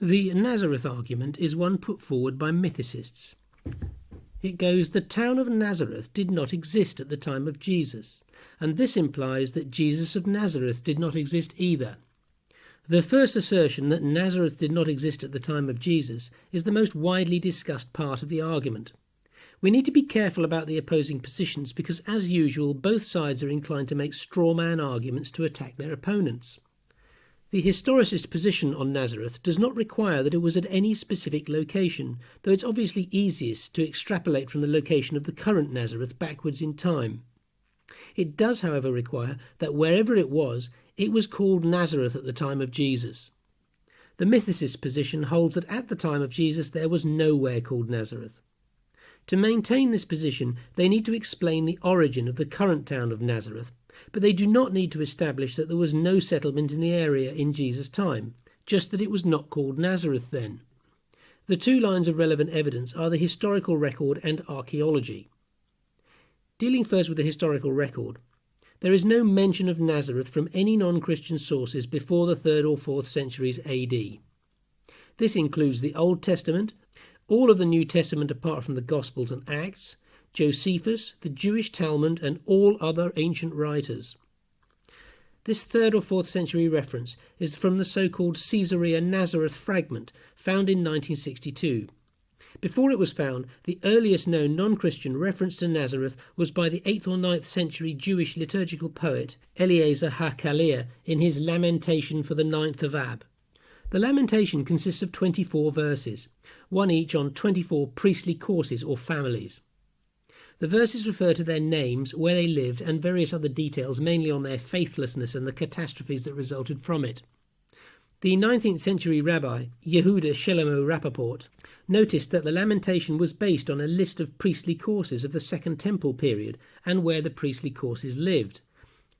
The Nazareth argument is one put forward by mythicists. It goes, the town of Nazareth did not exist at the time of Jesus, and this implies that Jesus of Nazareth did not exist either. The first assertion that Nazareth did not exist at the time of Jesus is the most widely discussed part of the argument. We need to be careful about the opposing positions because, as usual, both sides are inclined to make straw man arguments to attack their opponents. The historicist position on Nazareth does not require that it was at any specific location, though it's obviously easiest to extrapolate from the location of the current Nazareth backwards in time. It does, however, require that wherever it was, it was called Nazareth at the time of Jesus. The mythicist position holds that at the time of Jesus there was nowhere called Nazareth. To maintain this position, they need to explain the origin of the current town of Nazareth but they do not need to establish that there was no settlement in the area in Jesus' time, just that it was not called Nazareth then. The two lines of relevant evidence are the historical record and archaeology. Dealing first with the historical record, there is no mention of Nazareth from any non Christian sources before the 3rd or 4th centuries AD. This includes the Old Testament, all of the New Testament apart from the Gospels and Acts, Josephus, the Jewish Talmud, and all other ancient writers. This 3rd or 4th century reference is from the so called Caesarea Nazareth fragment found in 1962. Before it was found, the earliest known non Christian reference to Nazareth was by the 8th or 9th century Jewish liturgical poet Eleazar HaKalir in his Lamentation for the Ninth of Ab. The Lamentation consists of 24 verses, one each on 24 priestly courses or families. The verses refer to their names, where they lived, and various other details, mainly on their faithlessness and the catastrophes that resulted from it. The 19th century rabbi, Yehuda Shlomo Rappaport, noticed that the lamentation was based on a list of priestly courses of the Second Temple period and where the priestly courses lived.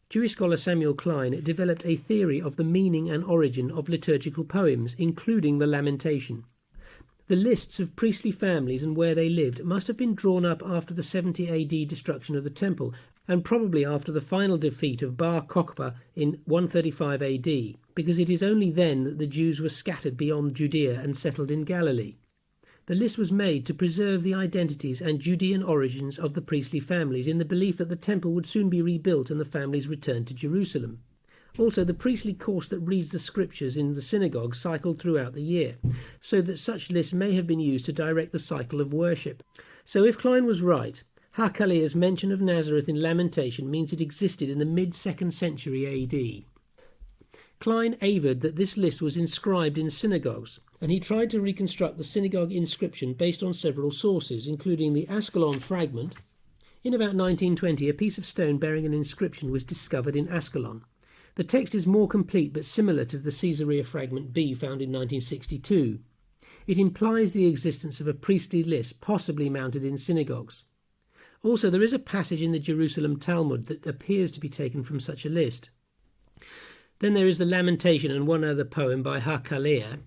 Jewish scholar Samuel Klein developed a theory of the meaning and origin of liturgical poems, including the lamentation. The lists of priestly families and where they lived must have been drawn up after the 70 AD destruction of the temple and probably after the final defeat of Bar Kokhba in 135 AD, because it is only then that the Jews were scattered beyond Judea and settled in Galilee. The list was made to preserve the identities and Judean origins of the priestly families in the belief that the temple would soon be rebuilt and the families returned to Jerusalem. Also, the priestly course that reads the scriptures in the synagogue cycled throughout the year, so that such lists may have been used to direct the cycle of worship. So, if Klein was right, HaKalir's mention of Nazareth in Lamentation means it existed in the mid 2nd century AD. Klein averred that this list was inscribed in synagogues, and he tried to reconstruct the synagogue inscription based on several sources, including the Ascalon fragment. In about 1920, a piece of stone bearing an inscription was discovered in Ascalon. The text is more complete but similar to the Caesarea fragment B found in 1962. It implies the existence of a priestly list possibly mounted in synagogues. Also, there is a passage in the Jerusalem Talmud that appears to be taken from such a list. Then there is the Lamentation and one other poem by HaKalir,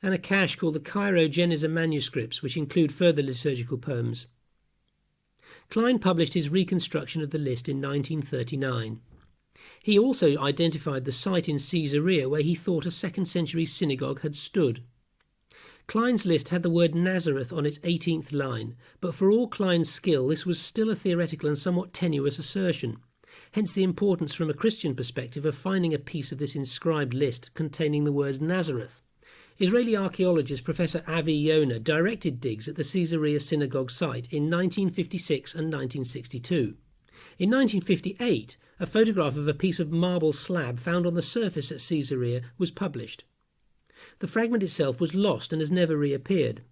and a cache called the Cairo Geniza manuscripts, which include further liturgical poems. Klein published his reconstruction of the list in 1939. He also identified the site in Caesarea where he thought a second century synagogue had stood. Klein's list had the word Nazareth on its 18th line, but for all Klein's skill, this was still a theoretical and somewhat tenuous assertion. Hence the importance from a Christian perspective of finding a piece of this inscribed list containing the word Nazareth. Israeli archaeologist Professor Avi Yonah directed digs at the Caesarea synagogue site in 1956 and 1962. In 1958, a photograph of a piece of marble slab found on the surface at Caesarea was published. The fragment itself was lost and has never reappeared.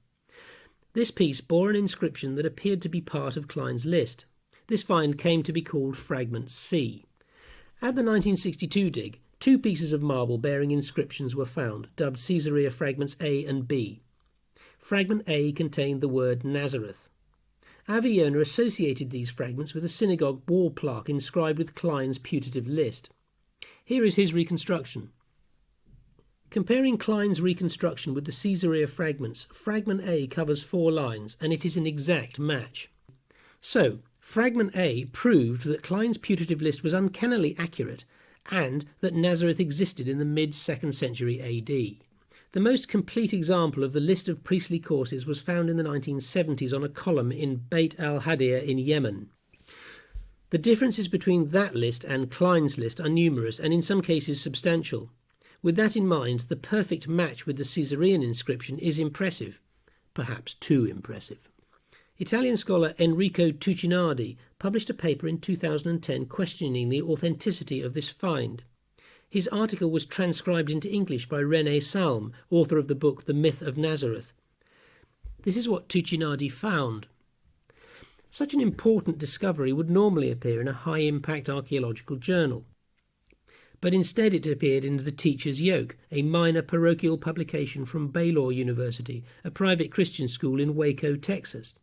This piece bore an inscription that appeared to be part of Klein's list. This find came to be called Fragment C. At the 1962 dig, two pieces of marble bearing inscriptions were found, dubbed Caesarea Fragments A and B. Fragment A contained the word Nazareth. Avi Yonah associated these fragments with a synagogue wall plaque inscribed with Klein's putative list. Here is his reconstruction. Comparing Klein's reconstruction with the Caesarea fragments, fragment A covers four lines, and it is an exact match. So, fragment A proved that Klein's putative list was uncannily accurate and that Nazareth existed in the mid 2nd century AD. The most complete example of the list of priestly courses was found in the 1970s on a column in Beit al Hadir in Yemen. The differences between that list and Klein's list are numerous and in some cases substantial. With that in mind, the perfect match with the Caesarean inscription is impressive, perhaps too impressive. Italian scholar Enrico Tuccinardi published a paper in 2010 questioning the authenticity of this find. His article was transcribed into English by René Salm, author of the book The Myth of Nazareth. This is what Tuccinardi found. Such an important discovery would normally appear in a high impact archaeological journal. But instead, it appeared in The Teacher's Yoke, a minor parochial publication from Baylor University, a private Christian school in Waco, Texas.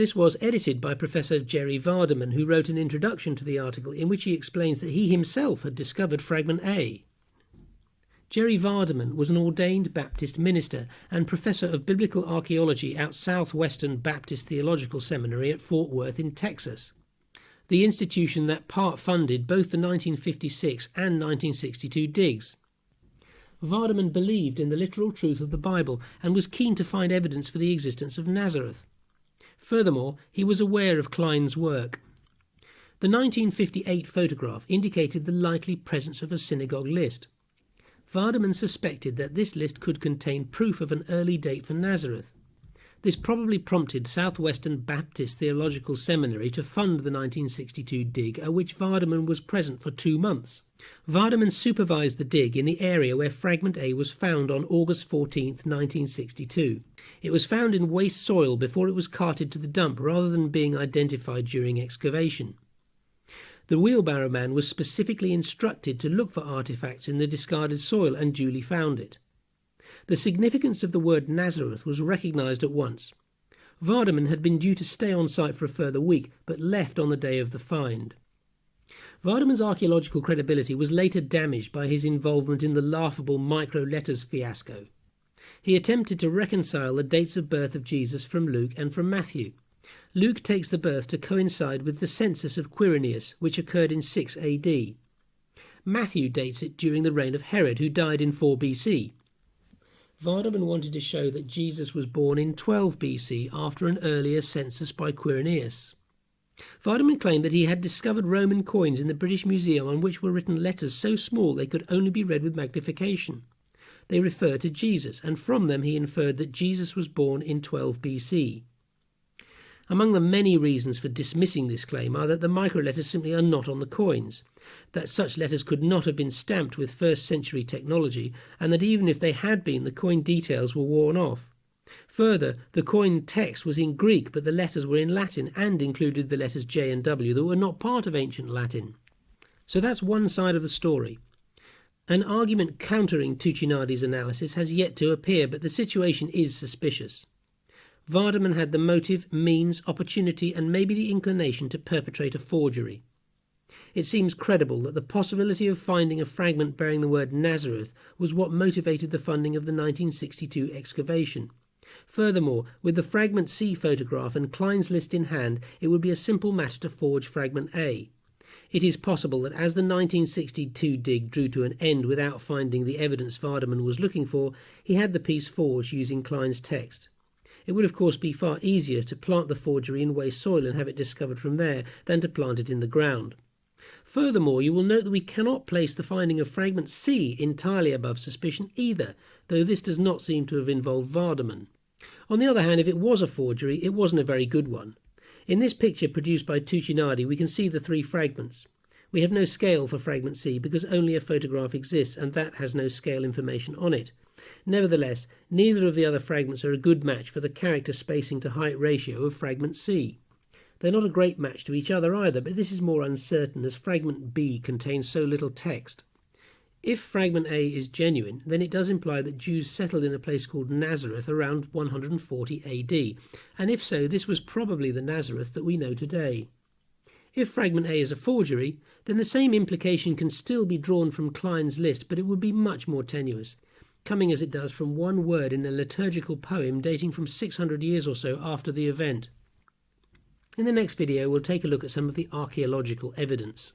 This was edited by Professor Jerry Vardaman, who wrote an introduction to the article in which he explains that he himself had discovered fragment A. Jerry Vardaman was an ordained Baptist minister and professor of biblical archaeology at Southwestern Baptist Theological Seminary at Fort Worth in Texas, the institution that part funded both the 1956 and 1962 digs. Vardaman believed in the literal truth of the Bible and was keen to find evidence for the existence of Nazareth. Furthermore, he was aware of Klein's work. The 1958 photograph indicated the likely presence of a synagogue list. Vardaman suspected that this list could contain proof of an early date for Nazareth. This probably prompted Southwestern Baptist Theological Seminary to fund the 1962 dig, at which Vardaman was present for two months. Vardaman supervised the dig in the area where Fragment A was found on August 14, 1962. It was found in waste soil before it was carted to the dump rather than being identified during excavation. The wheelbarrow man was specifically instructed to look for artifacts in the discarded soil and duly found it. The significance of the word Nazareth was recognized at once. Vardaman had been due to stay on site for a further week, but left on the day of the find. Vardaman's archaeological credibility was later damaged by his involvement in the laughable micro letters fiasco. He attempted to reconcile the dates of birth of Jesus from Luke and from Matthew. Luke takes the birth to coincide with the census of Quirinius, which occurred in 6 AD. Matthew dates it during the reign of Herod, who died in 4 BC. Vardaman wanted to show that Jesus was born in 12 BC after an earlier census by Quirinius. Vardaman claimed that he had discovered Roman coins in the British Museum on which were written letters so small they could only be read with magnification. They refer to Jesus, and from them he inferred that Jesus was born in 12 BC. Among the many reasons for dismissing this claim are that the microletters simply are not on the coins, that such letters could not have been stamped with first century technology, and that even if they had been, the coin details were worn off. Further, the coin text was in Greek, but the letters were in Latin and included the letters J and W that were not part of ancient Latin. So that's one side of the story. An argument countering Tuccinardi's analysis has yet to appear, but the situation is suspicious. Vardaman had the motive, means, opportunity, and maybe the inclination to perpetrate a forgery. It seems credible that the possibility of finding a fragment bearing the word Nazareth was what motivated the funding of the 1962 excavation. Furthermore, with the fragment C photograph and Klein's list in hand, it would be a simple matter to forge fragment A. It is possible that as the 1962 dig drew to an end without finding the evidence Vardaman was looking for, he had the piece forged using Klein's text. It would, of course, be far easier to plant the forgery in waste soil and have it discovered from there than to plant it in the ground. Furthermore, you will note that we cannot place the finding of fragment C entirely above suspicion either, though this does not seem to have involved Vardaman. On the other hand, if it was a forgery, it wasn't a very good one. In this picture produced by Tuccinardi, we can see the three fragments. We have no scale for fragment C because only a photograph exists and that has no scale information on it. Nevertheless, neither of the other fragments are a good match for the character spacing to height ratio of fragment C. They're not a great match to each other either, but this is more uncertain as fragment B contains so little text. If fragment A is genuine, then it does imply that Jews settled in a place called Nazareth around 140 AD, and if so, this was probably the Nazareth that we know today. If fragment A is a forgery, then the same implication can still be drawn from Klein's list, but it would be much more tenuous, coming as it does from one word in a liturgical poem dating from 600 years or so after the event. In the next video, we'll take a look at some of the archaeological evidence.